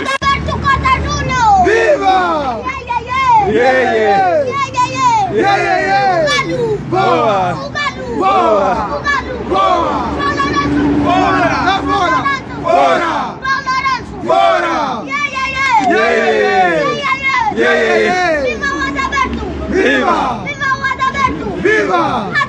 Rodaberto Costa Júnior! Viva! Yeah, yeah, yeah! Yeah, yeah. Yeah, yeah, yeah! Yeah! Boa! Boa! Boa! João Fora! Tá fora! Fora! João Fora! Yeah, yeah, yeah! Yeah, yeah, yeah! Viva o Rodaberto! Viva! Viva o Rodaberto! Viva!